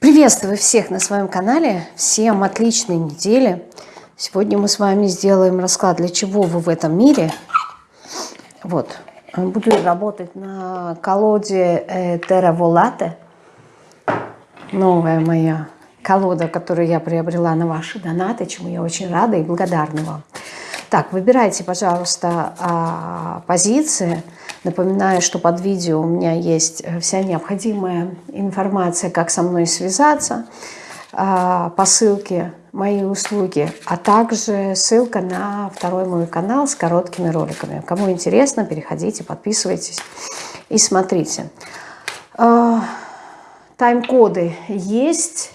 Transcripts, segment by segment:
Приветствую всех на своем канале. Всем отличной недели. Сегодня мы с вами сделаем расклад, для чего вы в этом мире. Вот. Буду работать на колоде э, Terra Volate. Новая моя колода, которую я приобрела на ваши донаты, чему я очень рада и благодарна вам. Так, выбирайте, пожалуйста, а, позиции. Напоминаю, что под видео у меня есть э, вся необходимая информация, как со мной связаться, а, по ссылке мои услуги, а также ссылка на второй мой канал с короткими роликами. Кому интересно, переходите, подписывайтесь и смотрите. А, тайм-коды есть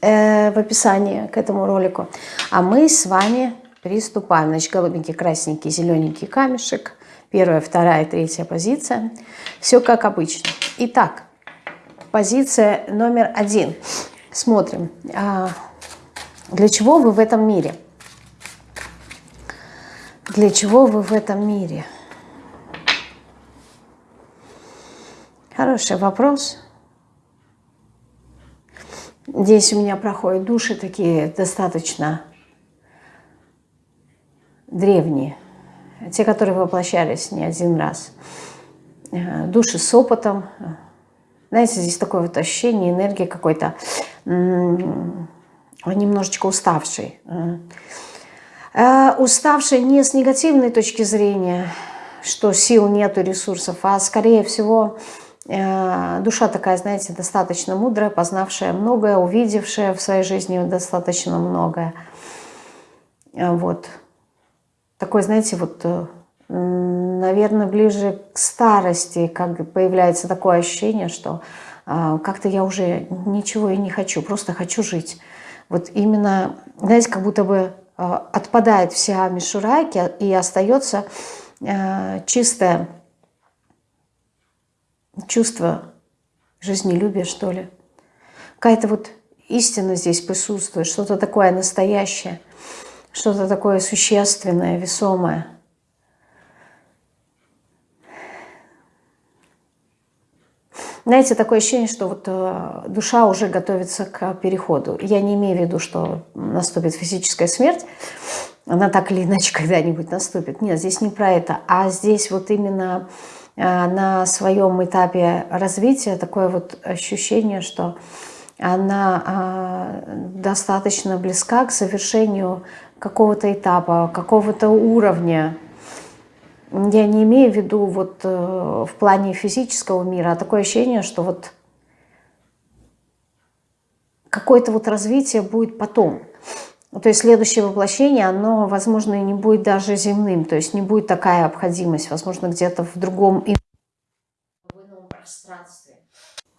э, в описании к этому ролику. А мы с вами Приступаем. Значит, голубенький, красненький, зелененький камешек. Первая, вторая, третья позиция. Все как обычно. Итак, позиция номер один. Смотрим. А, для чего вы в этом мире? Для чего вы в этом мире? Хороший вопрос. Здесь у меня проходят души такие достаточно древние, те, которые воплощались не один раз. Э, души с опытом. Знаете, здесь такое вот ощущение, энергии какой-то немножечко уставший. Э, уставший не с негативной точки зрения, что сил нету, ресурсов, а скорее всего э, душа такая, знаете, достаточно мудрая, познавшая многое, увидевшая в своей жизни достаточно многое. Вот такой, знаете, вот, э, наверное, ближе к старости, как появляется такое ощущение, что а, как-то я уже ничего и не хочу, просто хочу жить. Вот именно, знаете, как будто бы а, отпадает вся мишура и остается а, чистое чувство жизнелюбия, что ли. Какая-то вот истина здесь присутствует, что-то такое настоящее – что-то такое существенное, весомое. Знаете, такое ощущение, что вот э, душа уже готовится к переходу. Я не имею в виду, что наступит физическая смерть, она так или иначе когда-нибудь наступит. Нет, здесь не про это, а здесь вот именно э, на своем этапе развития такое вот ощущение, что она э, достаточно близка к завершению какого-то этапа, какого-то уровня. Я не имею в виду вот э, в плане физического мира, а такое ощущение, что вот какое-то вот развитие будет потом. То есть следующее воплощение, оно, возможно, и не будет даже земным, то есть не будет такая обходимость, возможно, где-то в другом пространстве.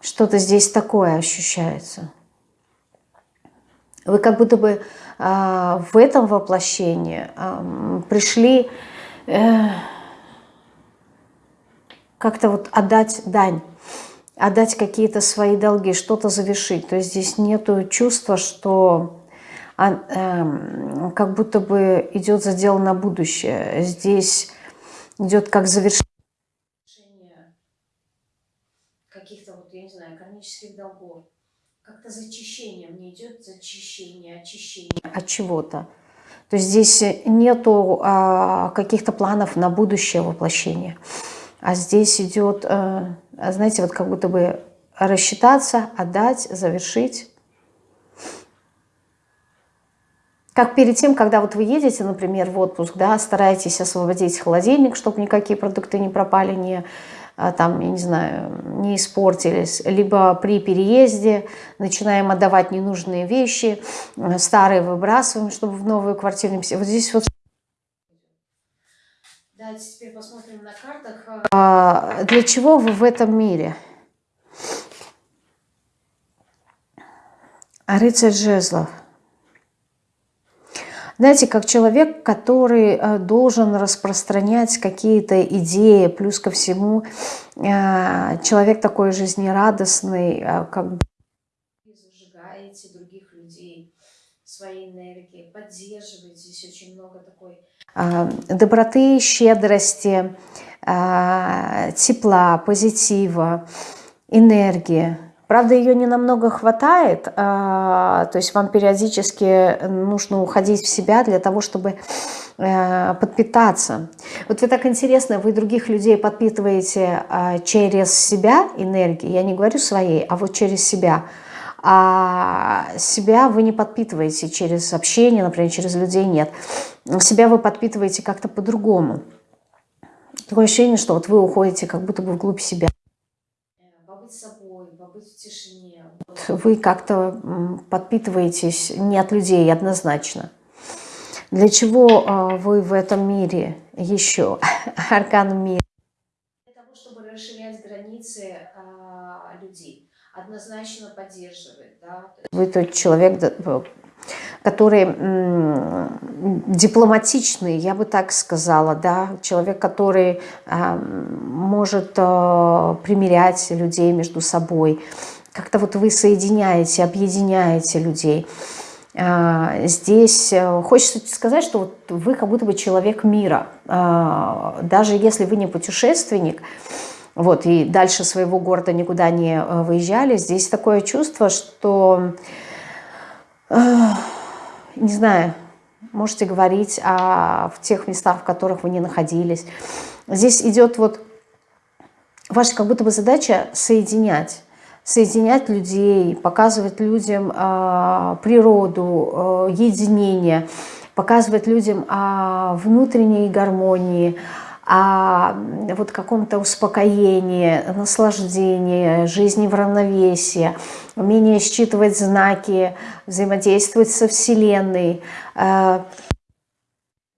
Что-то здесь такое ощущается. Вы как будто бы а, в этом воплощении а, пришли э, как-то вот отдать дань, отдать какие-то свои долги, что-то завершить. То есть здесь нет чувства, что а, эм, как будто бы идет задел на будущее. Здесь идет как завершение каких-то, вот, я не знаю, кармических долгов как-то зачищение, мне идет зачищение, очищение от чего-то. То есть здесь нету а, каких-то планов на будущее воплощение. А здесь идет, а, знаете, вот как будто бы рассчитаться, отдать, завершить. Как перед тем, когда вот вы едете, например, в отпуск, да, стараетесь освободить холодильник, чтобы никакие продукты не пропали, не там, я не знаю, не испортились, либо при переезде начинаем отдавать ненужные вещи, э, старые выбрасываем, чтобы в новую квартиру не Вот здесь вот... Давайте теперь посмотрим на картах. А, для чего вы в этом мире? Рыцарь жезлов. Знаете, как человек, который э, должен распространять какие-то идеи, плюс ко всему э, человек такой жизнерадостный, э, как бы зажигаете других людей своей энергией, поддерживаете. Здесь очень много такой доброты, щедрости, тепла, позитива, энергии Правда, ее не намного хватает, то есть вам периодически нужно уходить в себя для того, чтобы подпитаться. Вот вы так интересно, вы других людей подпитываете через себя энергией, я не говорю своей, а вот через себя – а себя вы не подпитываете через общение, например, через людей нет. Себя вы подпитываете как-то по-другому. Такое ощущение, что вот вы уходите как будто бы вглубь себя. Побыть собой, побыть в тишине. Вы как-то подпитываетесь не от людей однозначно. Для чего а, вы в этом мире еще? Аркан мира. Для того, чтобы расширять границы а, людей однозначно поддерживает. Да? Вы тот человек, который дипломатичный, я бы так сказала, да, человек, который э, может э, примирять людей между собой. Как-то вот вы соединяете, объединяете людей. Э, здесь э, хочется сказать, что вот вы как будто бы человек мира. Э, даже если вы не путешественник, вот, и дальше своего города никуда не э, выезжали. Здесь такое чувство, что, э, не знаю, можете говорить о, в тех местах, в которых вы не находились. Здесь идет вот ваша как будто бы задача соединять соединять людей, показывать людям э, природу, э, единение, показывать людям о внутренней гармонии, о вот каком-то успокоении, наслаждении, жизни в равновесии, умение считывать знаки, взаимодействовать со Вселенной.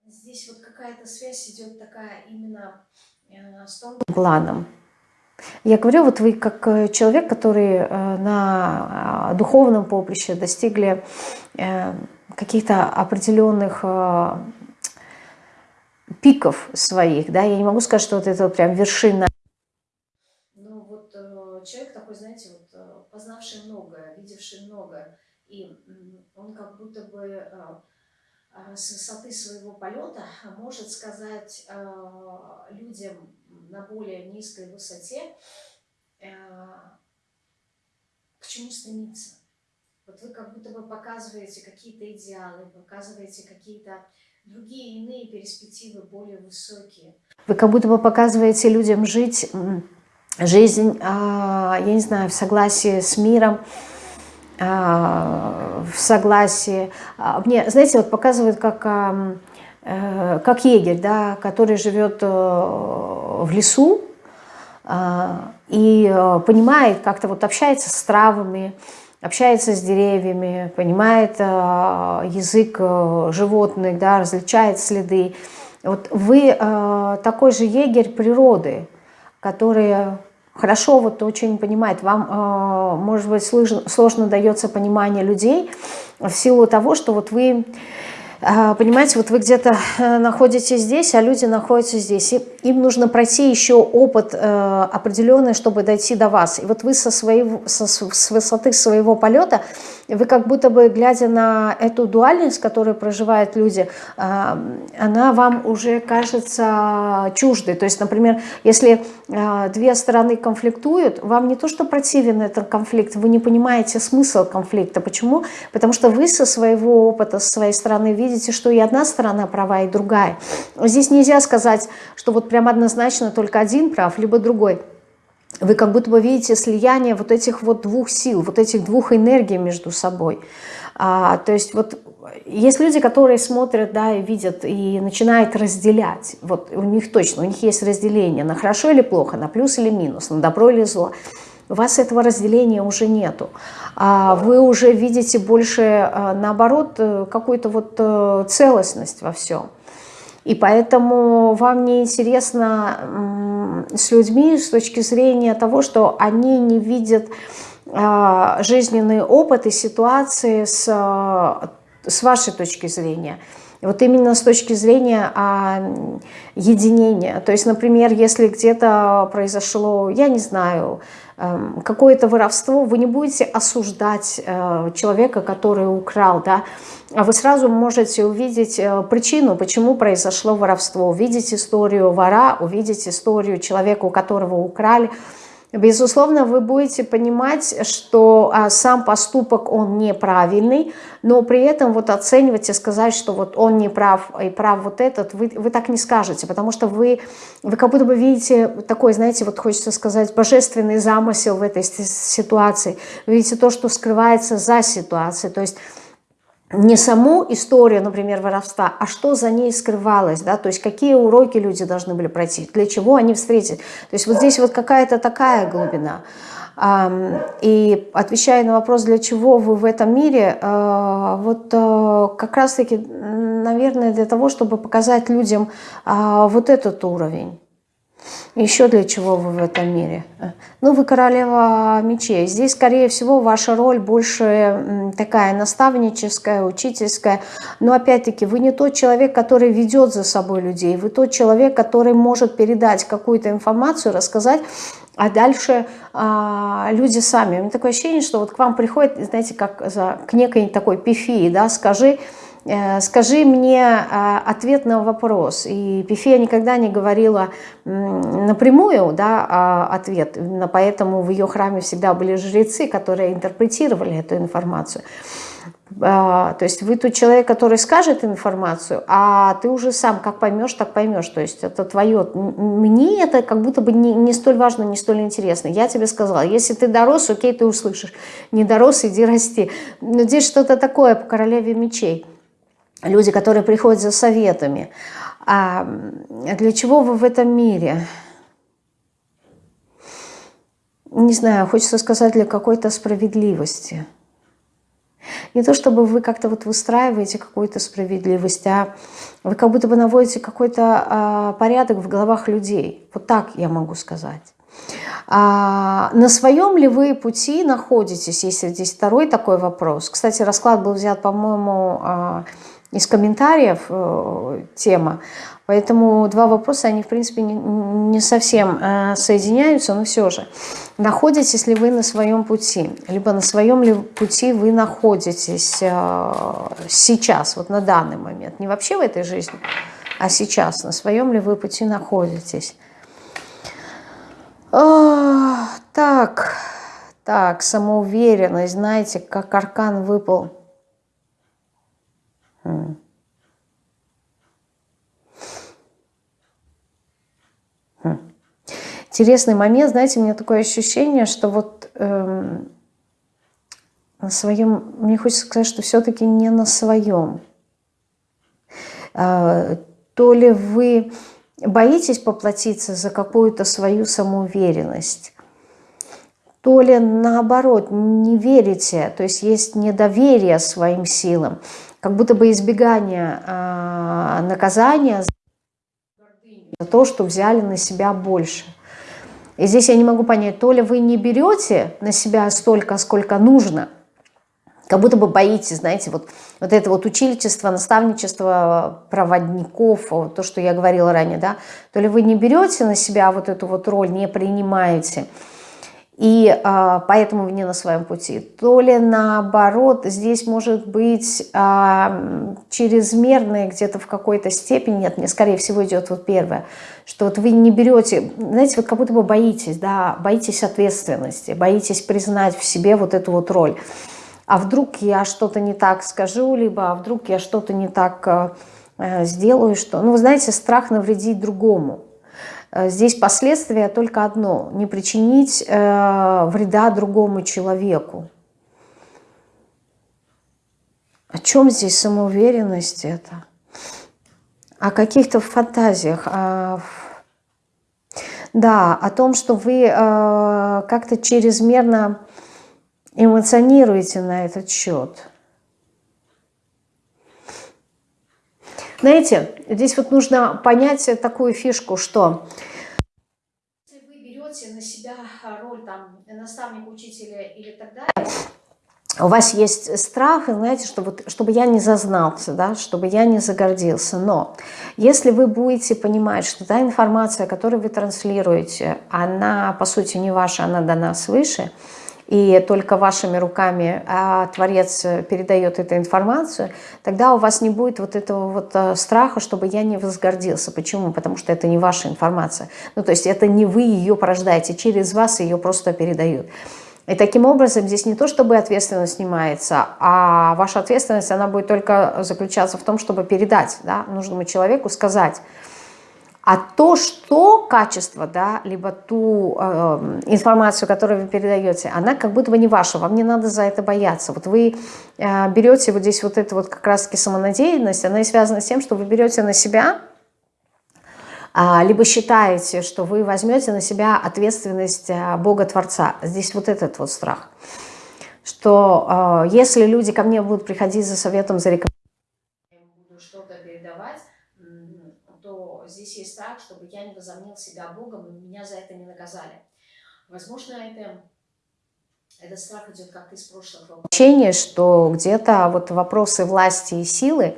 Здесь вот какая-то связь идет такая именно э, с тонким планом. Я говорю, вот вы как э, человек, который на духовном поприще достигли каких-то определенных пиков своих, да, я не могу сказать, что вот это прям вершина. Ну вот э, человек такой, знаете, вот э, познавший многое, видевший многое, и он как будто бы э, с высоты своего полета может сказать людям на более низкой высоте, к чему стремиться. Вот вы как будто бы показываете какие-то идеалы, показываете какие-то другие иные перспективы, более высокие. Вы как будто бы показываете людям жить жизнь, а, я не знаю, в согласии с миром, а, в согласии. А, мне, знаете, вот показывают как, э, как егерь, да, который живет э, в лесу и э, понимает, как-то вот общается с травами, общается с деревьями, понимает э, язык э, животных, да, различает следы. Вот вы э, такой же егерь природы, который хорошо вот очень понимает, вам, э, может быть, сложно, дается понимание людей в силу того, что вот вы понимаете, вот вы где-то э, находитесь здесь, а люди находятся здесь. И им нужно пройти еще опыт э, определенный, чтобы дойти до вас. И вот вы со своего, со, с высоты своего полета, вы как будто бы, глядя на эту дуальность, которую проживают люди, э, она вам уже кажется чуждой. То есть, например, если две стороны конфликтуют, вам не то, что противен этот конфликт, вы не понимаете смысл конфликта. Почему? Потому что вы со своего опыта, со своей стороны видите, видите, что и одна сторона права, и другая. Здесь нельзя сказать, что вот прям однозначно только один прав, либо другой. Вы как будто бы видите слияние вот этих вот двух сил, вот этих двух энергий между собой. А, то есть вот есть люди, которые смотрят, да, и видят, и начинают разделять. Вот у них точно, у них есть разделение на хорошо или плохо, на плюс или минус, на добро или зло. У вас этого разделения уже нету. А вы уже видите больше, а, наоборот, э, какую-то вот э, целостность во всем. И поэтому вам не интересно с людьми с точки зрения того, что они не видят а, жизненный опыт и ситуации с, с вашей точки зрения. Вот именно с точки зрения а, единения. То есть, например, если где-то произошло, я не знаю, какое-то воровство, вы не будете осуждать э, человека, который украл, да, а вы сразу можете увидеть э, причину, почему произошло воровство, увидеть историю вора, увидеть историю человека, у которого украли, безусловно, вы будете понимать, что а, сам поступок, он неправильный, но при этом вот оценивать и сказать, что вот он не прав и прав вот этот, вы, вы так не скажете, потому что вы, вы как будто бы видите такой, знаете, вот хочется сказать, божественный замысел в этой ситуации, вы видите то, что скрывается за ситуацией, то есть не саму историю, например, воровства, а что за ней скрывалось, да, то есть какие уроки люди должны были пройти, для чего они встретились. То есть вот здесь вот какая-то такая глубина. И отвечая на вопрос, для чего вы в этом мире, э, вот э, как раз-таки, наверное, для того, чтобы показать людям а, вот этот уровень. Еще для чего вы в этом мире? Ну, вы королева мечей. Здесь, скорее всего, ваша роль больше такая наставническая, учительская. Но, опять-таки, вы не тот человек, который ведет за собой людей. Вы тот человек, который может передать какую-то информацию, рассказать, а дальше а, люди сами. У меня такое ощущение, что вот к вам приходит, знаете, как за, к некой такой пифии, да, скажи, Э, скажи мне а, ответ на вопрос. И Пифия никогда не говорила напрямую да, а, ответ, поэтому в ее храме всегда были жрецы, которые интерпретировали эту информацию. А, то есть вы тот человек, который скажет информацию, а ты уже сам как поймешь, так поймешь. То есть это твое. Мне это как будто бы не, не столь важно, не столь интересно. Я тебе сказала, если ты дорос, окей, ты услышишь. Не дорос, иди расти. Но здесь что-то такое по королеве мечей люди, которые приходят за советами. А для чего вы в этом мире? Не знаю, хочется сказать, для какой-то справедливости. Не то, чтобы вы как-то вот выстраиваете какую-то справедливость, а вы как будто бы наводите какой-то а, порядок в головах людей. Вот так я могу сказать. А на своем ли вы пути находитесь, если здесь второй такой вопрос. Кстати, расклад был взят, по-моему, а, из комментариев э, тема. Поэтому два вопроса, они, в принципе, не, не совсем э, соединяются, но все же. Находитесь ли вы на своем пути? Либо на своем ли пути вы находитесь э, сейчас, вот на данный момент? Не вообще в этой жизни, а сейчас. На своем ли вы пути находитесь? О, так, так, самоуверенность, знаете, как аркан выпал – Интересный момент, знаете, у меня такое ощущение, что вот эм, на своем, мне хочется сказать, что все-таки не на своем. Э, то ли вы боитесь поплатиться за какую-то свою самоуверенность, то ли наоборот не верите, то есть есть недоверие своим силам, как будто бы избегание э, наказания за то, что взяли на себя больше. И здесь я не могу понять, то ли вы не берете на себя столько, сколько нужно, как будто бы боитесь, знаете, вот, вот это вот учительство, наставничество проводников, то, что я говорила ранее, да, то ли вы не берете на себя вот эту вот роль, не принимаете, и а, поэтому не на своем пути. То ли наоборот, здесь может быть а, чрезмерное где-то в какой-то степени, нет, мне скорее всего идет вот первое, что вот вы не берете, знаете, вот как будто бы боитесь, да, боитесь ответственности, боитесь признать в себе вот эту вот роль. А вдруг я что-то не так скажу, либо а вдруг я что-то не так э, сделаю, что... Ну, вы знаете, страх навредить другому. Э, здесь последствия только одно – не причинить э, вреда другому человеку. О чем здесь самоуверенность это? О каких-то фантазиях. О... Да, о том, что вы э, как-то чрезмерно эмоционируете на этот счет. Знаете, здесь вот нужно понять такую фишку, что если вы берете на себя роль там наставника, учителя или так далее, у вас есть страх, знаете, чтобы, чтобы я не зазнался, да, чтобы я не загордился. Но если вы будете понимать, что та информация, которую вы транслируете, она, по сути, не ваша, она дана свыше, и только вашими руками а Творец передает эту информацию, тогда у вас не будет вот этого вот э, страха, чтобы я не возгордился. Почему? Потому что это не ваша информация. Ну, то есть это не вы ее порождаете, через вас ее просто передают. И таким образом здесь не то, чтобы ответственность снимается, а ваша ответственность, она будет только заключаться в том, чтобы передать да, нужному человеку, сказать. А то, что качество, да, либо ту э, информацию, которую вы передаете, она как будто бы не ваша, вам не надо за это бояться. Вот вы э, берете вот здесь вот эту вот как раз-таки самонадеянность, она и связана с тем, что вы берете на себя а, либо считаете, что вы возьмете на себя ответственность а, Бога-Творца. Здесь вот этот вот страх, что а, если люди ко мне будут приходить за советом, за рекомендацией, буду что-то передавать, то здесь есть страх, чтобы я не возомнил себя Богом, и меня за это не наказали. Возможно, это этот страх идет как из прошлого воплощения, что где-то вот вопросы власти и силы,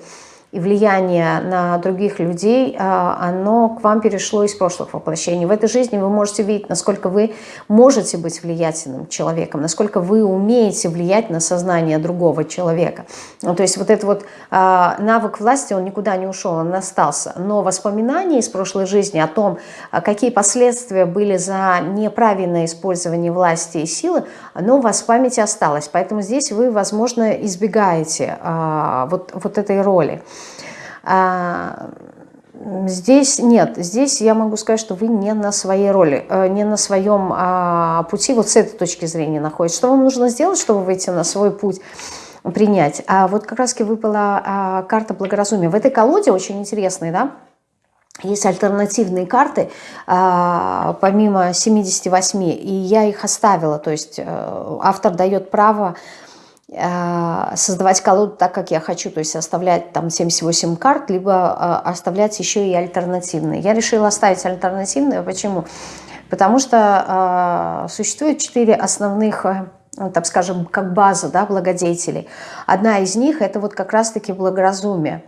и влияние на других людей, а, оно к вам перешло из прошлых воплощений. В этой жизни вы можете видеть, насколько вы можете быть влиятельным человеком, насколько вы умеете влиять на сознание другого человека. Ну, то есть вот этот вот а, навык власти, он никуда не ушел, он остался. Но воспоминания из прошлой жизни о том, а, какие последствия были за неправильное использование власти и силы, оно у вас в памяти осталось. Поэтому здесь вы, возможно, избегаете вот, вот этой роли. А, здесь нет, здесь я могу сказать, что вы не на своей роли, э, не на своем а, пути, вот с этой точки зрения находитесь. Что вам нужно сделать, чтобы выйти на свой путь? принять. А вот как раз выпала а, карта благоразумия. В этой колоде очень интересные, да, есть альтернативные карты, помимо 78, и я их оставила, то есть э, автор дает право создавать колоду так, как я хочу, то есть оставлять там 78 карт, либо э, оставлять еще и альтернативные. Я решила оставить альтернативные. Почему? Потому что э, существует четыре основных ну, так скажем, как база да, благодетелей. Одна из них – это вот как раз-таки благоразумие.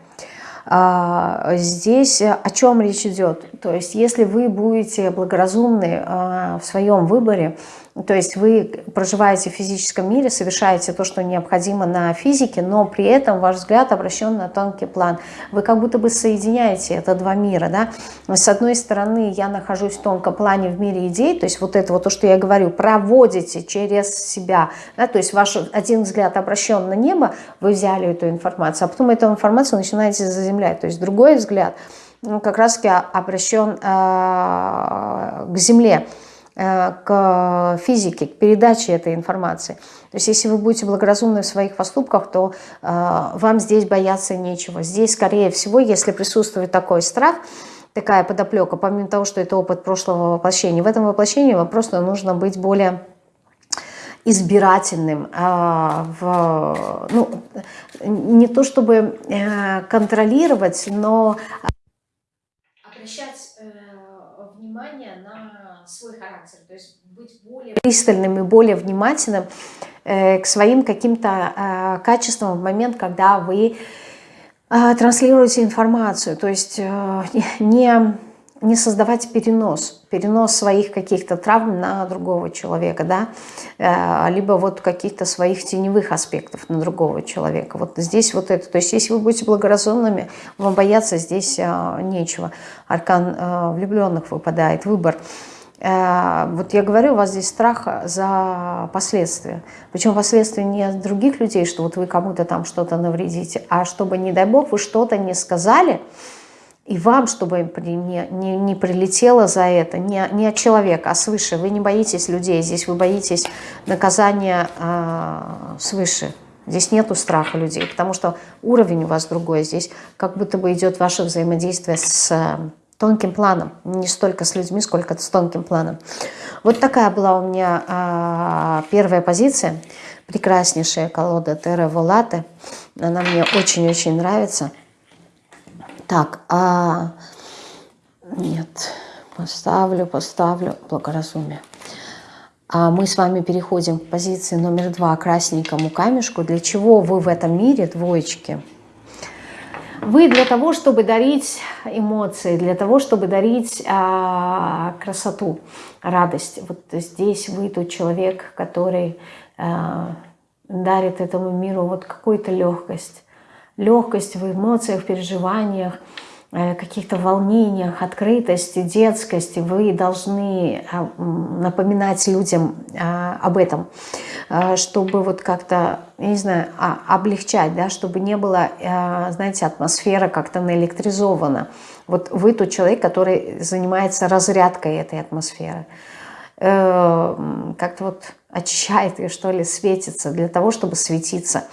Здесь о чем речь идет? То есть если вы будете благоразумны в своем выборе, то есть вы проживаете в физическом мире, совершаете то, что необходимо на физике, но при этом ваш взгляд обращен на тонкий план. Вы как будто бы соединяете это два мира. Да? С одной стороны, я нахожусь в тонком плане в мире идей, то есть вот это вот то, что я говорю, проводите через себя. Да? То есть ваш один взгляд обращен на небо, вы взяли эту информацию, а потом эту информацию начинаете заземлять. То есть другой взгляд ну, как раз-таки обращен э, к земле. Э, к физике, к передаче этой информации. То есть если вы будете благоразумны в своих поступках, то э, вам здесь бояться нечего. Здесь, скорее всего, если присутствует такой страх, такая подоплека, помимо того, что это опыт прошлого воплощения, в этом воплощении вам просто нужно быть более избирательным, а, в, ну, не то чтобы э, контролировать, но обращать э, внимание свой характер, то есть быть более пристальным и более внимательным э, к своим каким-то э, качествам в момент, когда вы э, транслируете информацию, то есть не, не создавать перенос, перенос своих каких-то травм на другого человека, да, либо вот каких-то своих теневых аспектов на другого человека. Вот здесь вот это, то есть если вы будете благоразумными, вам бояться здесь нечего. Аркан влюбленных выпадает, выбор. Э, вот я говорю, у вас здесь страх за последствия. Причем последствия не от других людей, что вот вы кому-то там что-то навредите, а чтобы, не дай бог, вы что-то не сказали, и вам, чтобы не, не, не прилетело за это, не, не от человека, а свыше. Вы не боитесь людей, здесь вы боитесь наказания э, свыше. Здесь нету страха людей, потому что уровень у вас другой. Здесь как будто бы идет ваше взаимодействие с тонким планом, не столько с людьми, сколько с тонким планом. Вот такая была у меня а, первая позиция, прекраснейшая колода Терра Волаты. Она мне очень-очень нравится. Так, а... нет, поставлю, поставлю благоразумие. А мы с вами переходим к позиции номер два, красненькому камешку. Для чего вы в этом мире, двоечки? Вы для того, чтобы дарить эмоции, для того, чтобы дарить а, красоту, радость. Вот здесь вы тот человек, который а, дарит этому миру вот какую-то легкость. Легкость в эмоциях, в переживаниях, каких-то волнениях, открытости, детскости, вы должны а, напоминать людям а, об этом, а, чтобы вот как-то, не знаю, облегчать, да, чтобы не было, знаете, атмосфера как-то наэлектризована. Вот вы тот человек, который занимается разрядкой этой атмосферы. Э, как-то вот очищает ее, что ли, светится для того, чтобы светиться.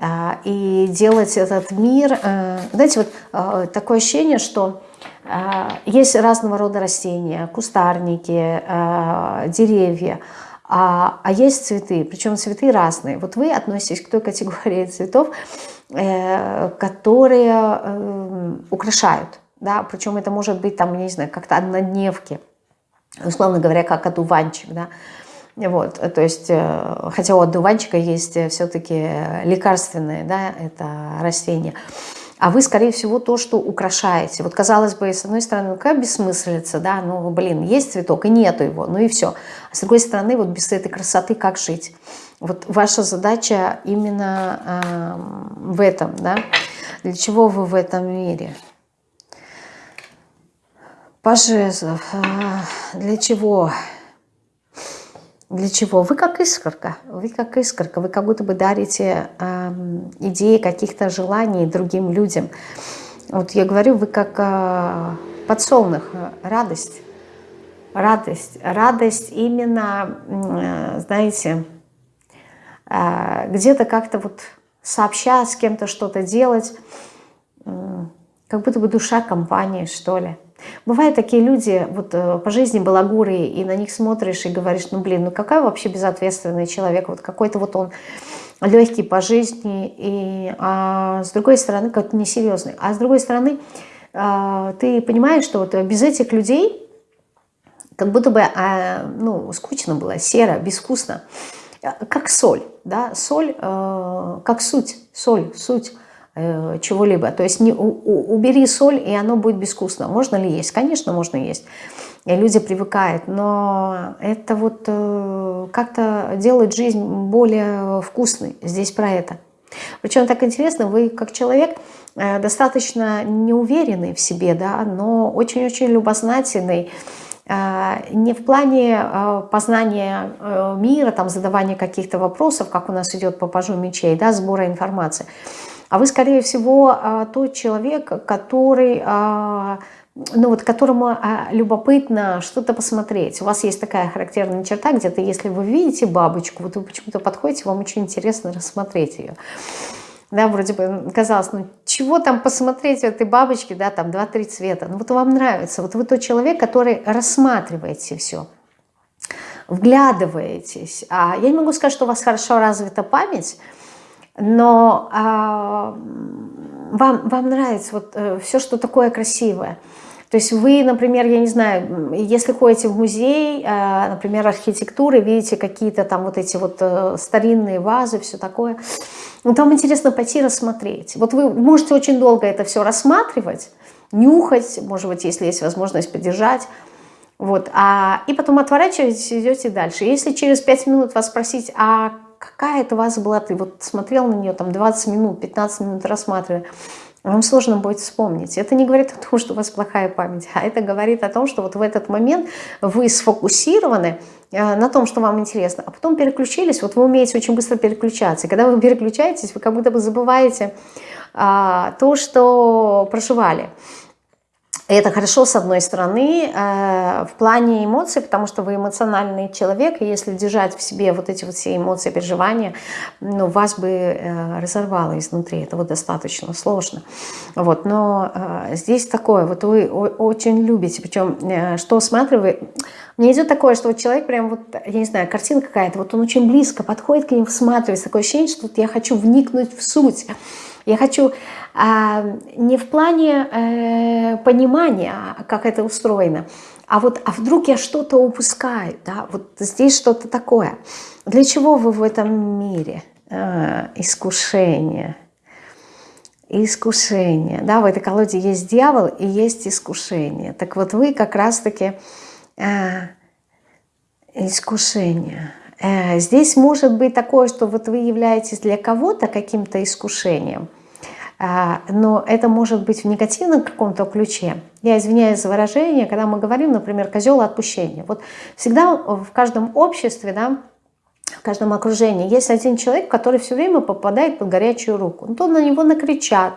А, и делать этот мир. Э, знаете, вот э, такое ощущение, что э, есть разного рода растения, кустарники, деревья, а, а есть цветы, причем цветы разные. Вот вы относитесь к той категории цветов, которые украшают, да, причем это может быть там, не знаю, как-то однодневки, условно говоря, как одуванчик, да, вот, то есть, э, хотя у одуванчика есть э, все-таки лекарственные, да, это растение. А вы, скорее всего, то, что украшаете. Вот, казалось бы, с одной стороны, какая бессмыслица, да, ну, блин, есть цветок и нету его, ну и все. А с другой стороны, вот без этой красоты как жить? Вот ваша задача именно э, в этом, да. Для чего вы в этом мире? Пожезлов. Э, для чего? Для чего? Вы как искорка, вы как искорка, вы как будто бы дарите э, идеи каких-то желаний другим людям. Вот я говорю, вы как э, подсолнух, радость, радость, радость именно, э, знаете, э, где-то как-то вот сообща с кем-то что-то делать, э, как будто бы душа компании, что ли. Бывают такие люди, вот э, по жизни балагуры, и на них смотришь и говоришь, ну блин, ну какая вообще безответственный человек, вот какой-то вот он легкий по жизни, и, а с другой стороны как-то несерьезный. А с другой стороны а, ты понимаешь, что вот без этих людей как будто бы а, ну, скучно было, серо, безвкусно, как соль, да, соль э, как суть, соль, суть. Э, чего-либо. То есть не, у, убери соль, и оно будет безвкусно. Можно ли есть? Конечно, можно есть. И люди привыкают, но это вот э, как-то делает жизнь более вкусной. Здесь про это. Причем так интересно, вы как человек э, достаточно неуверенный в себе, да, но очень-очень любознательный, не в плане познания мира, там, задавания каких-то вопросов, как у нас идет по пажу мечей, да, сбора информации, а вы, скорее всего, а, тот человек, который, а, ну вот, которому а, любопытно что-то посмотреть. У вас есть такая характерная черта, где-то если вы видите бабочку, вот вы почему-то подходите, вам очень интересно рассмотреть ее. Да, вроде бы казалось, ну чего там посмотреть в этой бабочке, да, там 2-3 цвета. Ну вот вам нравится, вот вы тот человек, который рассматриваете все вглядываетесь. А я не могу сказать, что у вас хорошо развита память, но а, вам, вам нравится вот э, все, что такое красивое. То есть вы, например, я не знаю, если ходите в музей, э, например, архитектуры, видите какие-то там вот эти вот э, старинные вазы, все такое, ну, там интересно пойти рассмотреть. Вот вы можете очень долго это все рассматривать, нюхать, может быть, если есть возможность подержать, вот, а, и потом отворачиваетесь, идете дальше. Если через 5 минут вас спросить, а какая это ваза была, ты вот смотрел на нее там 20 минут, 15 минут рассматривая, вам сложно будет вспомнить. Это не говорит о том, что у вас плохая память, а это говорит о том, что вот в этот момент вы сфокусированы э, на том, что вам интересно, а потом переключились, вот вы умеете очень быстро переключаться. И когда вы переключаетесь, вы как будто бы забываете а, то, что проживали. Это хорошо, с одной стороны, э, в плане эмоций, потому что вы эмоциональный человек, и если держать в себе вот эти вот все эмоции, переживания, ну, вас бы э, разорвало изнутри, это вот достаточно сложно. Вот, но э, здесь такое, вот вы очень любите, причем, что осматривает, мне идет такое, что вот человек прям вот, я не знаю, картинка какая-то, вот он очень близко подходит к ним, всматривается, такое ощущение, что вот я хочу вникнуть в суть, я хочу а, не в плане э, понимания, как это устроено, а вот а вдруг я что-то упускаю, да, вот здесь что-то такое. Для чего вы в этом мире? А, искушение. искушение. Да, в этой колоде есть дьявол и есть искушение. Так вот вы как раз-таки э, искушение. Э, здесь может быть такое, что вот вы являетесь для кого-то каким-то искушением, э, но это может быть в негативном каком-то ключе. Я извиняюсь за выражение, когда мы говорим, например, козел отпущения. Вот всегда в каждом обществе, да, в каждом окружении есть один человек, который все время попадает под горячую руку. Ну, то на него накричат,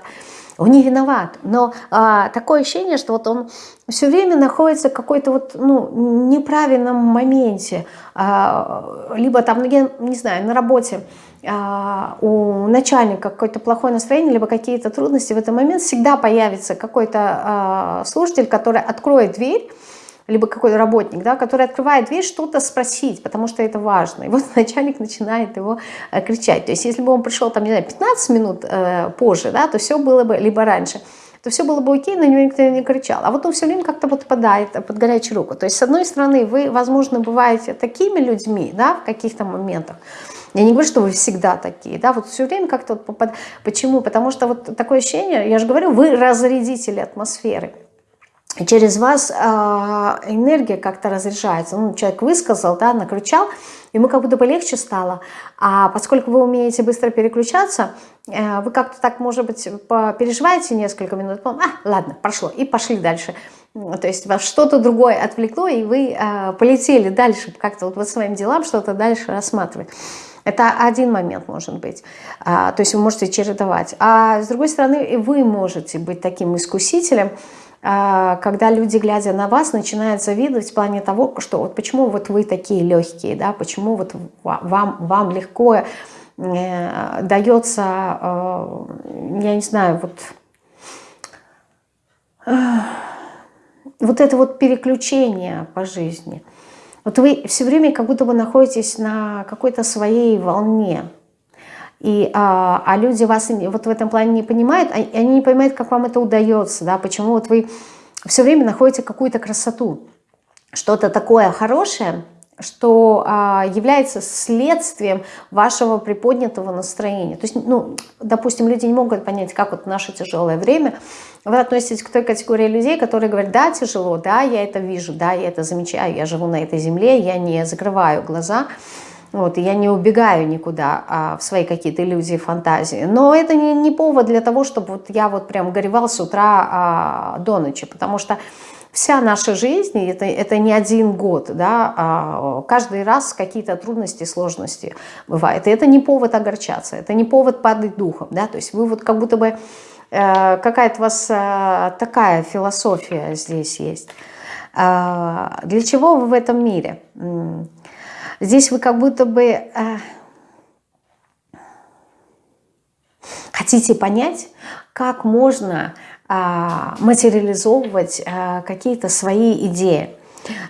он не виноват. Но а, такое ощущение, что вот он все время находится в какой-то вот, ну, неправильном моменте. А, либо там, я не знаю, на работе а, у начальника какое-то плохое настроение, либо какие-то трудности, в этот момент всегда появится какой-то а, слушатель, который откроет дверь, либо какой-то работник, да, который открывает дверь, что-то спросить, потому что это важно. И вот начальник начинает его э, кричать. То есть если бы он пришел, там, не знаю, 15 минут э, позже, да, то все было бы, либо раньше, то все было бы окей, на него никто не кричал. А вот он все время как-то вот попадает под горячую руку. То есть, с одной стороны, вы, возможно, бываете такими людьми, да, в каких-то моментах, я не говорю, что вы всегда такие, да, вот все время как-то вот попад... Почему? Потому что вот такое ощущение, я же говорю, вы разрядители атмосферы через вас э, энергия как-то разряжается. Ну, человек высказал, да, накричал, ему как будто бы легче стало. А поскольку вы умеете быстро переключаться, э, вы как-то так, может быть, переживаете несколько минут, потом, а, ладно, прошло, и пошли дальше. То есть вас что-то другое отвлекло, и вы э, полетели дальше, как-то вот, вот своим делам что-то дальше рассматривать. Это один момент может быть. А, то есть вы можете чередовать. А с другой стороны, вы можете быть таким искусителем, а, когда люди, глядя на вас, начинают завидовать в плане того, что вот почему вот вы такие легкие, да, почему вот вам, вам легко э, дается, э, я не знаю, вот, э, вот это вот переключение по жизни. Вот вы все время как будто бы находитесь на какой-то своей волне, и, а, а люди вас вот в этом плане не понимают, а, они не понимают, как вам это удается, да, почему вот вы все время находите какую-то красоту, что-то такое хорошее, что а, является следствием вашего приподнятого настроения. То есть, ну, допустим, люди не могут понять, как вот наше тяжелое время. Вы относитесь к той категории людей, которые говорят, да, тяжело, да, я это вижу, да, я это замечаю, я живу на этой земле, я не закрываю глаза, вот, я не убегаю никуда а, в свои какие-то иллюзии, фантазии. Но это не, не повод для того, чтобы вот я вот прям горевал с утра а, до ночи, потому что вся наша жизнь, это, это не один год, да, а каждый раз какие-то трудности, сложности бывают. И это не повод огорчаться, это не повод падать духом, да, то есть вы вот как будто бы, э, какая-то у вас э, такая философия здесь есть. Э, для чего вы в этом мире? Здесь вы как будто бы э, хотите понять, как можно э, материализовывать э, какие-то свои идеи.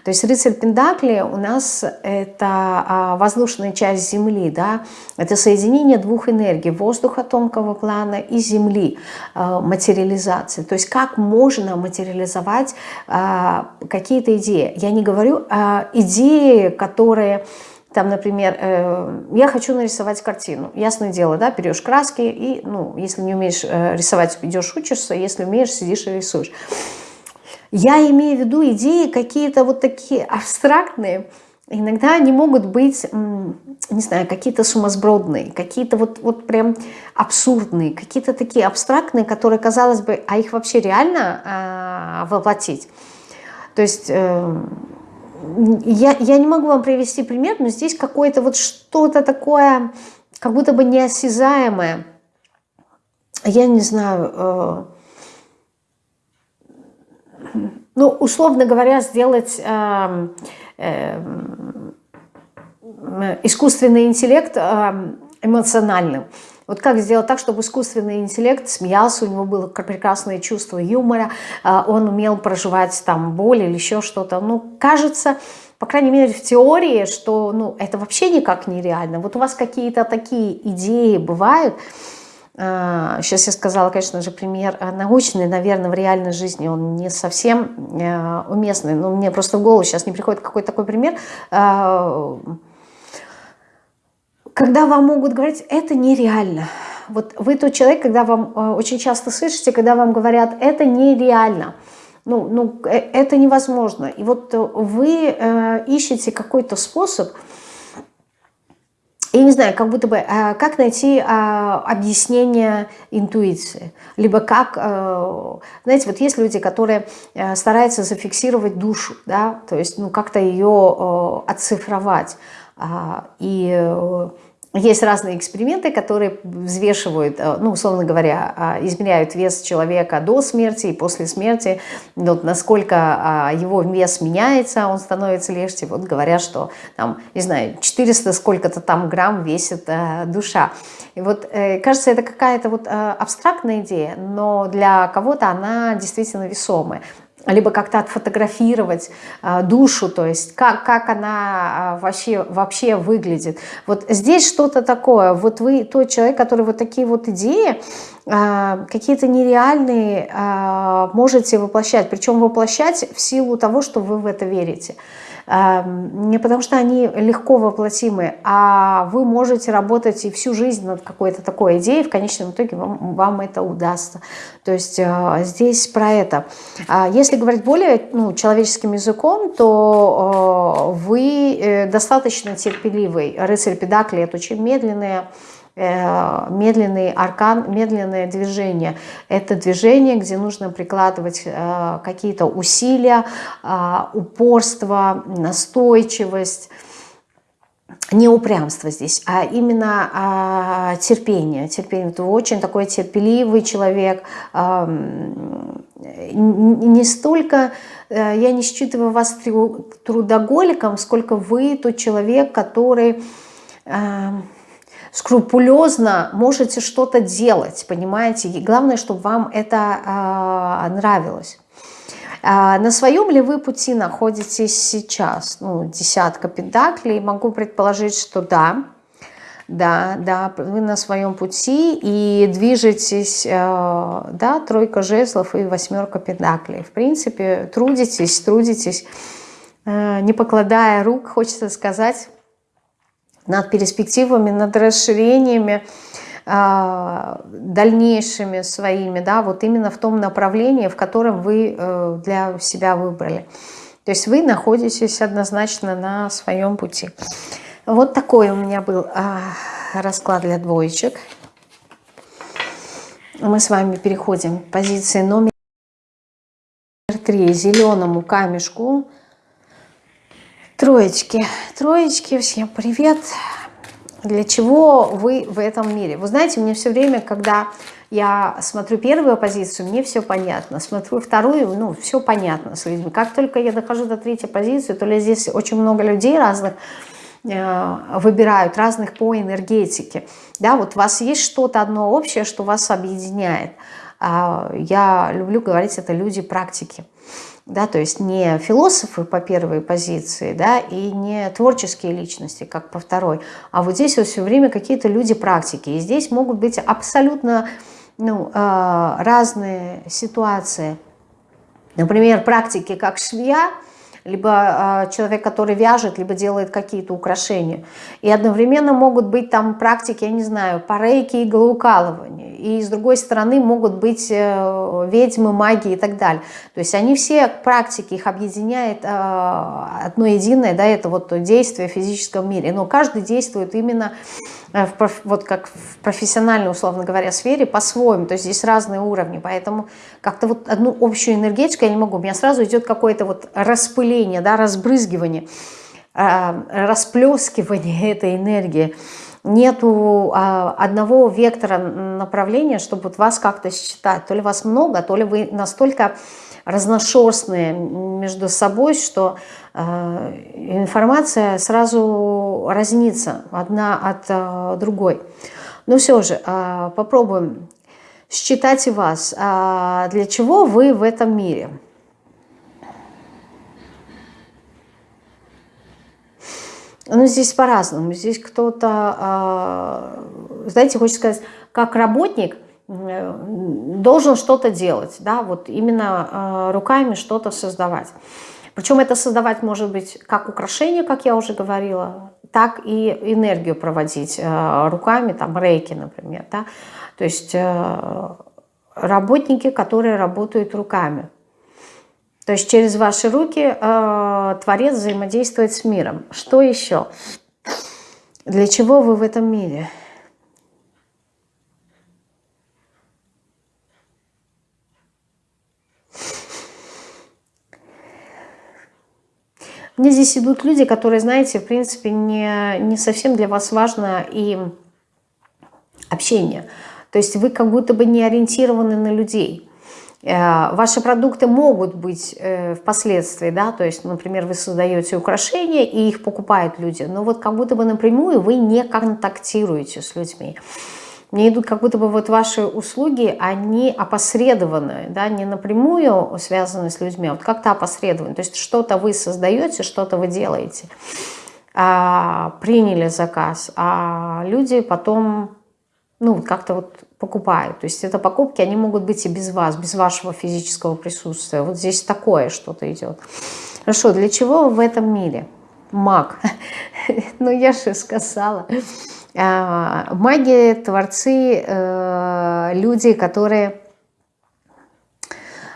То есть рыцарь Пендакли у нас это а, воздушная часть Земли, да, это соединение двух энергий, воздуха тонкого плана и Земли, а, материализация. То есть как можно материализовать а, какие-то идеи. Я не говорю о идеи, которые там, например, э, я хочу нарисовать картину. Ясное дело, да, берешь краски и, ну, если не умеешь э, рисовать, идешь учишься, если умеешь, сидишь и рисуешь. Я имею в виду идеи какие-то вот такие абстрактные, иногда они могут быть, не знаю, какие-то сумасбродные, какие-то вот, вот прям абсурдные, какие-то такие абстрактные, которые, казалось бы, а их вообще реально э, воплотить? То есть... Э, я, я не могу вам привести пример, но здесь какое-то вот что-то такое, как будто бы неосязаемое. Я не знаю, э, ну, условно говоря, сделать э, э, искусственный интеллект э, эмоциональным. Вот как сделать так, чтобы искусственный интеллект смеялся, у него было прекрасное чувство юмора, э, он умел проживать там боль или еще что-то. Ну, кажется, по крайней мере, в теории, что ну, это вообще никак нереально. Вот у вас какие-то такие идеи бывают, Сейчас я сказала, конечно же, пример э, научный, наверное, в реальной жизни он не совсем э, уместный, но мне просто в голову сейчас не приходит какой-то такой пример, когда вам могут говорить, это нереально. вот вы тот человек, когда вам очень часто слышите, когда вам говорят, это нереально, ну, ну э, это невозможно. И вот вы э, ищете какой-то способ, я не знаю, как будто бы, э, как найти э, объяснение интуиции, либо как, э, знаете, вот есть люди, которые э, стараются зафиксировать душу, да, то есть, ну, как-то ее э, оцифровать, э, и... Есть разные эксперименты, которые взвешивают, э, ну, условно говоря, а, измеряют вес человека до смерти и после смерти, вот насколько а, его вес меняется, он становится легче. Вот говорят, что там, не знаю, 400 сколько-то там грамм весит э, душа. И вот э, кажется, это какая-то вот абстрактная идея, но для кого-то она действительно весомая либо как-то отфотографировать а, душу, то есть как, как она а, вообще, вообще выглядит. Вот здесь что-то такое. Вот вы тот человек, который вот такие вот идеи, какие-то нереальные а, можете воплощать. Причем воплощать в силу того, что вы в это верите. Не потому что они легко воплотимы, а вы можете работать и всю жизнь над какой-то такой идеей, в конечном итоге вам, вам это удастся. То есть здесь про это. А если говорить более ну, человеческим языком, то вы э, достаточно терпеливый. Рыцарь Педакли – это очень медленные медленный аркан, медленное движение. Это движение, где нужно прикладывать э, какие-то усилия, э, упорство, настойчивость, не упрямство здесь, а именно а, терпение. терпение. Вы очень такой терпеливый человек. А, не столько, я не считываю вас трудоголиком, сколько вы тот человек, который... А, скрупулезно можете что-то делать, понимаете? И главное, чтобы вам это э, нравилось. А на своем ли вы пути находитесь сейчас? Ну, десятка пентаклей. Могу предположить, что да. Да, да, вы на своем пути и движетесь, э, да, тройка жезлов и восьмерка пентаклей. В принципе, трудитесь, трудитесь, не покладая рук, хочется сказать, над перспективами, над расширениями а, дальнейшими своими, да, вот именно в том направлении, в котором вы э, для себя выбрали. То есть вы находитесь однозначно на своем пути. Вот такой у меня был а, расклад для двоечек. Мы с вами переходим к позиции номер три, зеленому камешку Троечки, троечки, всем привет. Для чего вы в этом мире? Вы знаете, мне все время, когда я смотрю первую позицию, мне все понятно. Смотрю вторую, ну, все понятно с людьми. Как только я дохожу до третьей позиции, то ли здесь очень много людей разных, э, выбирают разных по энергетике. Да, вот у вас есть что-то одно общее, что вас объединяет. А я люблю говорить, это люди практики да, то есть не философы по первой позиции, да, и не творческие личности, как по второй, а вот здесь вот все время какие-то люди практики, и здесь могут быть абсолютно ну, э, разные ситуации. Например, практики как швея, либо э, человек, который вяжет, либо делает какие-то украшения. И одновременно могут быть там практики, я не знаю, по рейке иглоукалывания. И с другой стороны могут быть э, ведьмы, маги и так далее. То есть они все практики, их объединяет э, одно единое, да, это вот действие в физическом мире. Но каждый действует именно в, вот как в профессиональной, условно говоря, сфере по-своему. То есть здесь разные уровни. Поэтому как-то вот одну общую энергетику я не могу. У меня сразу идет какое-то вот распыление, да, разбрызгивание, э, расплескивание этой энергии. Нету э, одного вектора направления, чтобы вот вас как-то считать. То ли вас много, то ли вы настолько разношерстные между собой, что э, информация сразу разнится одна от э, другой. Но все же э, попробуем считать и вас. Для чего вы в этом мире? Ну, здесь по-разному. Здесь кто-то, знаете, хочется сказать, как работник – должен что-то делать, да, вот именно э, руками что-то создавать. Причем это создавать может быть как украшение, как я уже говорила, так и энергию проводить э, руками, там рейки, например. Да? То есть э, работники, которые работают руками. То есть через ваши руки э, Творец взаимодействует с миром. Что еще? Для чего вы в этом мире? Мне здесь идут люди, которые, знаете, в принципе, не, не совсем для вас важно и общение. То есть вы как будто бы не ориентированы на людей. Э, ваши продукты могут быть э, впоследствии, да, то есть, например, вы создаете украшения и их покупают люди, но вот как будто бы напрямую вы не контактируете с людьми. Мне идут как будто бы вот ваши услуги, они опосредованы, да, не напрямую связаны с людьми, а вот как-то опосредованы. То есть что-то вы создаете, что-то вы делаете. А, приняли заказ, а люди потом ну, как-то вот покупают. То есть это покупки, они могут быть и без вас, без вашего физического присутствия. Вот здесь такое что-то идет. Хорошо, для чего в этом мире? Маг. ну, я же сказала. А, маги, творцы, э, люди, которые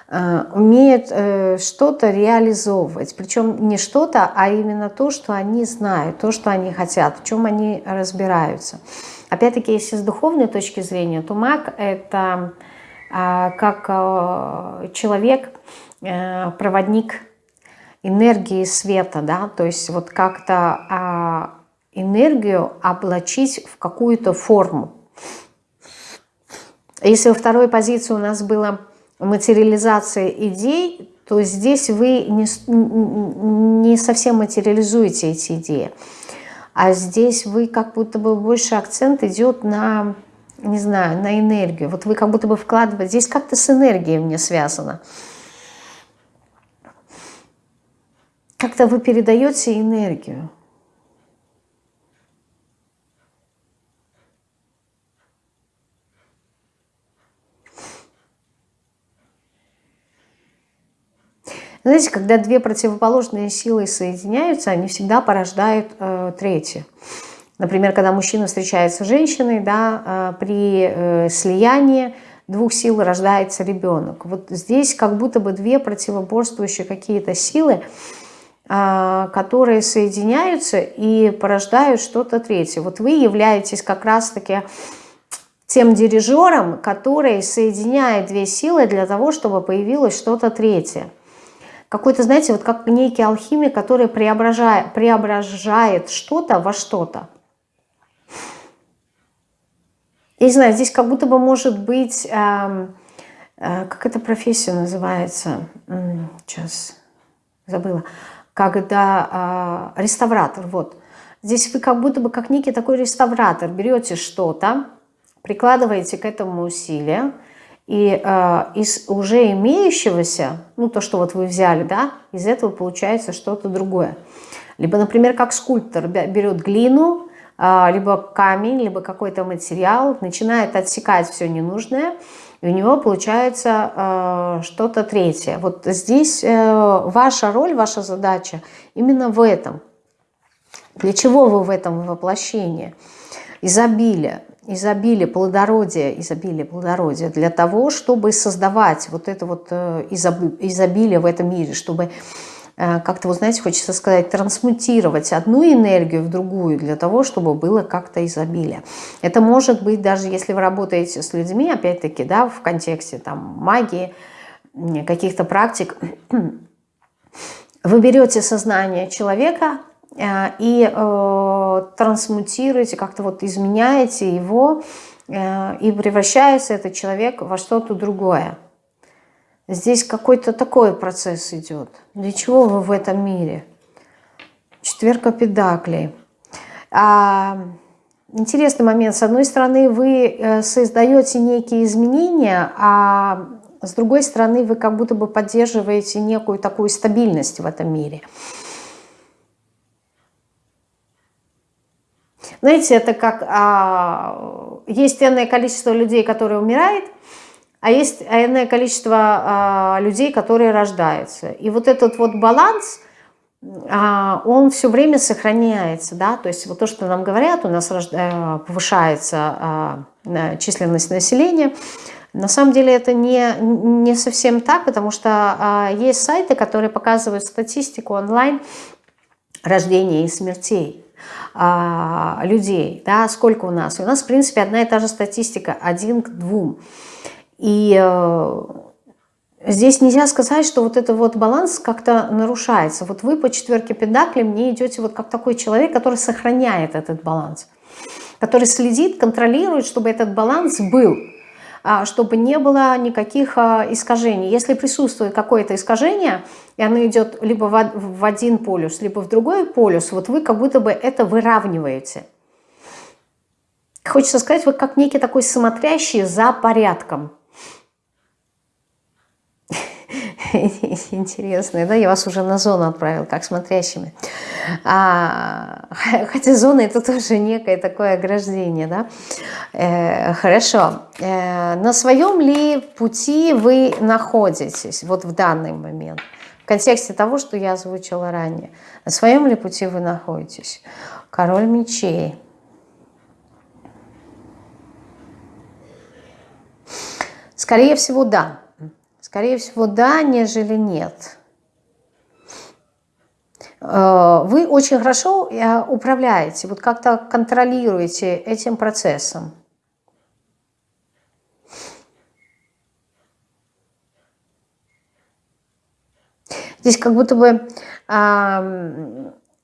э, умеют э, что-то реализовывать. Причем не что-то, а именно то, что они знают, то, что они хотят, в чем они разбираются. Опять-таки, если с духовной точки зрения, то маг – это а, как человек, проводник энергии света, да, то есть вот как-то а, энергию облачить в какую-то форму. Если во второй позиции у нас была материализация идей, то здесь вы не, не совсем материализуете эти идеи. А здесь вы как будто бы больше акцент идет на, не знаю, на энергию. Вот вы как будто бы вкладываете, здесь как-то с энергией мне связано. Как-то вы передаете энергию. Знаете, когда две противоположные силы соединяются, они всегда порождают э, третье. Например, когда мужчина встречается с женщиной, да, э, при э, слиянии двух сил рождается ребенок. Вот здесь как будто бы две противоборствующие какие-то силы, э, которые соединяются и порождают что-то третье. Вот вы являетесь как раз-таки тем дирижером, который соединяет две силы для того, чтобы появилось что-то третье какой-то, знаете, вот как некий алхимик, который преображает, преображает что-то во что-то. Я не знаю, здесь как будто бы может быть, э, э, как эта профессия называется, сейчас забыла, когда э, реставратор, вот. Здесь вы как будто бы как некий такой реставратор, берете что-то, прикладываете к этому усилия, и э, из уже имеющегося, ну то, что вот вы взяли, да, из этого получается что-то другое. Либо, например, как скульптор берет глину, э, либо камень, либо какой-то материал, начинает отсекать все ненужное, и у него получается э, что-то третье. Вот здесь э, ваша роль, ваша задача именно в этом. Для чего вы в этом воплощении? Изобилие изобилие, плодородие, изобилие, плодородие для того, чтобы создавать вот это вот э, изобилие в этом мире, чтобы э, как-то, вот знаете, хочется сказать, трансмутировать одну энергию в другую для того, чтобы было как-то изобилие. Это может быть даже если вы работаете с людьми, опять-таки, да, в контексте там магии, каких-то практик, вы берете сознание человека, и э, трансмутируете, как-то вот изменяете его, э, и превращается этот человек во что-то другое. Здесь какой-то такой процесс идет. Для чего вы в этом мире? Четверка педаклей. А, интересный момент. С одной стороны, вы создаете некие изменения, а с другой стороны, вы как будто бы поддерживаете некую такую стабильность в этом мире. Знаете, это как а, есть энное количество людей, которые умирают, а есть энное количество э, людей, которые рождаются. И вот этот вот баланс, э, он все время сохраняется, да, то есть вот то, что нам говорят, у нас э, повышается э, численность населения, на самом деле это не, не совсем так, потому что э, есть сайты, которые показывают статистику онлайн рождения и смертей э, людей, да, сколько у нас. И у нас, в принципе, одна и та же статистика, один к двум. И э, здесь нельзя сказать, что вот этот вот баланс как-то нарушается. Вот вы по четверке педакли мне идете вот как такой человек, который сохраняет этот баланс, который следит, контролирует, чтобы этот баланс был, а, чтобы не было никаких а, искажений. Если присутствует какое-то искажение, и оно идет либо в один полюс, либо в другой полюс, вот вы как будто бы это выравниваете. Хочется сказать, вы как некий такой смотрящий за порядком. Интересно, да, я вас уже на зону отправил, как смотрящими. А, хотя зона это тоже некое такое ограждение, да. Э, хорошо. Э, на своем ли пути вы находитесь вот в данный момент? В контексте того, что я озвучила ранее. На своем ли пути вы находитесь? Король мечей. Скорее всего, да. Скорее всего, да, нежели нет. Э, вы очень хорошо э, управляете, вот как-то контролируете этим процессом. Здесь как будто бы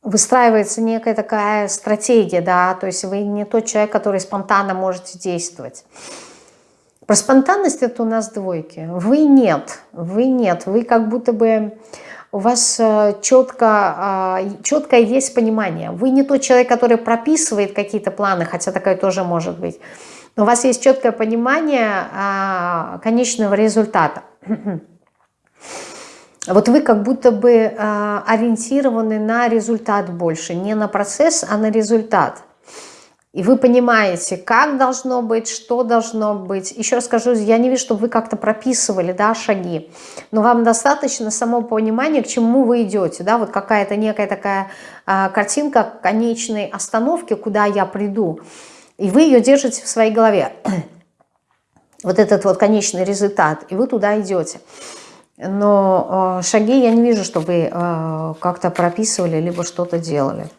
выстраивается некая такая стратегия, да, то есть вы не тот человек, который спонтанно можете действовать. Про спонтанность это у нас двойки. Вы нет, вы нет, вы как будто бы у вас четко, а, четко есть понимание. Вы не тот человек, который прописывает какие-то планы, хотя такое тоже может быть. Но у вас есть четкое понимание а, конечного результата. Вот вы как будто бы а, ориентированы на результат больше, не на процесс, а на результат. И вы понимаете, как должно быть, что должно быть. Еще раз скажу, я не вижу, чтобы вы как-то прописывали да, шаги. Но вам достаточно само понимания, к чему вы идете. Да? Вот какая-то некая такая а, картинка конечной остановки, куда я приду. И вы ее держите в своей голове. Вот этот вот конечный результат. И вы туда идете. Но э, шаги я не вижу, чтобы вы э, как-то прописывали, либо что-то делали.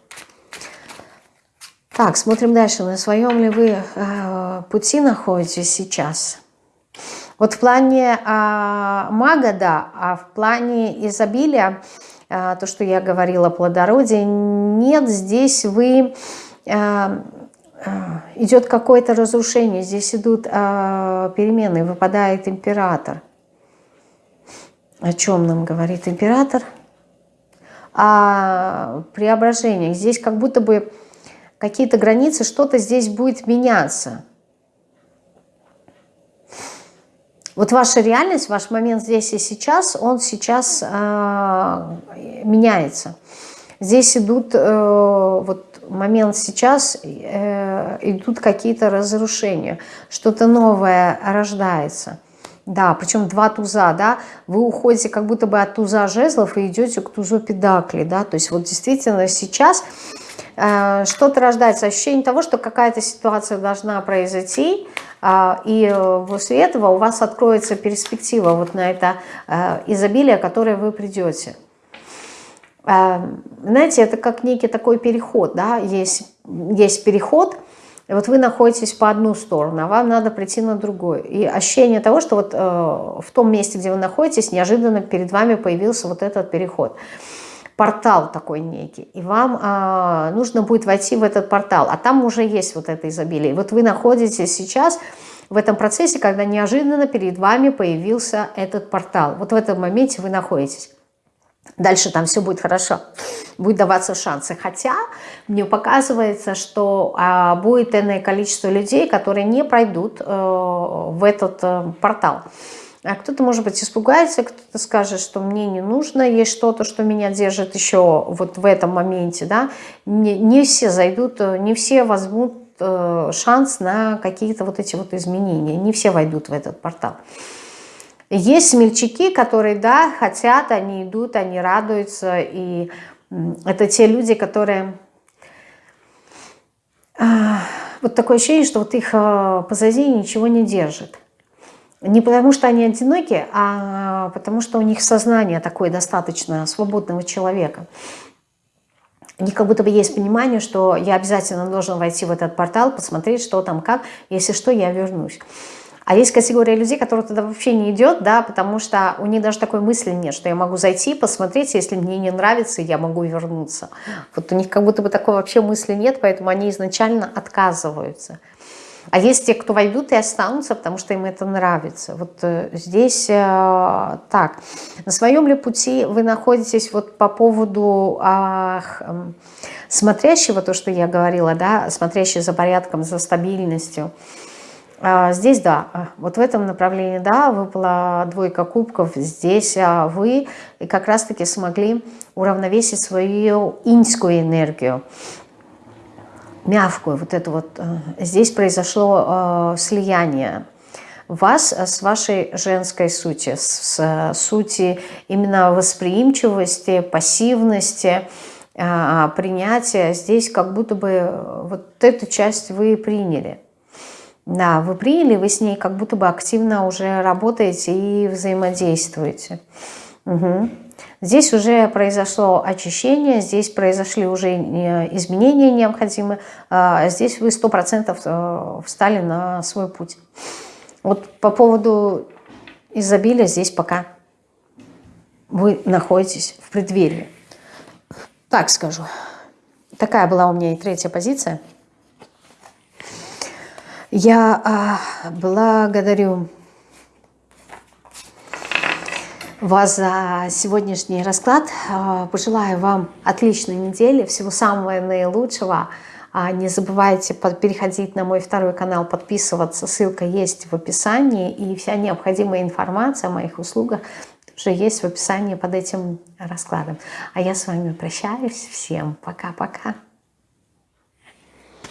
Так, смотрим дальше. На своем ли вы э, пути находитесь сейчас? Вот в плане э, мага, да, а в плане изобилия, э, то, что я говорила, плодородие, нет, здесь вы... Э, идет какое-то разрушение, здесь идут э, перемены, выпадает император. О чем нам говорит император? О преображениях. Здесь как будто бы какие-то границы, что-то здесь будет меняться. Вот ваша реальность, ваш момент здесь и сейчас, он сейчас э, меняется. Здесь идут, э, вот момент сейчас, э, идут какие-то разрушения, что-то новое рождается. Да, причем два туза, да, вы уходите как будто бы от туза жезлов и идете к тузу педакли, да, то есть вот действительно сейчас что-то рождается, ощущение того, что какая-то ситуация должна произойти, э, и после этого у вас откроется перспектива вот на это э, изобилие, которое вы придете. Знаете, это как некий такой переход, да, есть, есть переход, и вот вы находитесь по одну сторону, а вам надо прийти на другую. И ощущение того, что вот в том месте, где вы находитесь, неожиданно перед вами появился вот этот переход портал такой некий, и вам а, нужно будет войти в этот портал, а там уже есть вот это изобилие. И вот вы находитесь сейчас в этом процессе, когда неожиданно перед вами появился этот портал. Вот в этом моменте вы находитесь. Дальше там все будет хорошо, будет даваться шансы. Хотя мне показывается, что а, будет иное количество людей, которые не пройдут э, в этот э, портал. А кто-то, может быть, испугается, кто-то скажет, что мне не нужно, есть что-то, что меня держит еще вот в этом моменте, да. Не, не все зайдут, не все возьмут э, шанс на какие-то вот эти вот изменения. Не все войдут в этот портал. Есть смельчаки, которые, да, хотят, они идут, они радуются. И это те люди, которые... А, вот такое ощущение, что вот их а, позади ничего не держит. Не потому, что они одиноки, а потому, что у них сознание такое достаточно свободного человека. У как будто бы есть понимание, что я обязательно должен войти в этот портал, посмотреть, что там, как. Если что, я вернусь. А есть категория людей, которые туда вообще не идет, да, потому что у них даже такой мысли нет, что я могу зайти, посмотреть, если мне не нравится, я могу вернуться. Вот у них как будто бы такой вообще мысли нет, поэтому они изначально отказываются. А есть те, кто войдут и останутся, потому что им это нравится. Вот э, здесь э, так. На своем ли пути вы находитесь вот по поводу э, э, смотрящего, то, что я говорила, да, смотрящий за порядком, за стабильностью, а, здесь да, вот в этом направлении да, выпала двойка кубков. Здесь а, вы как раз-таки смогли уравновесить свою иньскую энергию, мягкую, вот это вот. Здесь произошло слияние вас с вашей женской сути, с сути именно восприимчивости, пассивности, принятия. Здесь как будто бы вот эту часть вы приняли. Да, вы приняли, вы с ней как будто бы активно уже работаете и взаимодействуете. Угу. Здесь уже произошло очищение, здесь произошли уже изменения необходимые, а здесь вы 100% э, встали на свой путь. Вот по поводу изобилия здесь пока вы находитесь в преддверии. Так скажу. Такая была у меня и третья позиция. Я а, благодарю вас за сегодняшний расклад. А, пожелаю вам отличной недели, всего самого наилучшего. А, не забывайте переходить на мой второй канал, подписываться. Ссылка есть в описании. И вся необходимая информация о моих услугах уже есть в описании под этим раскладом. А я с вами прощаюсь. Всем пока-пока.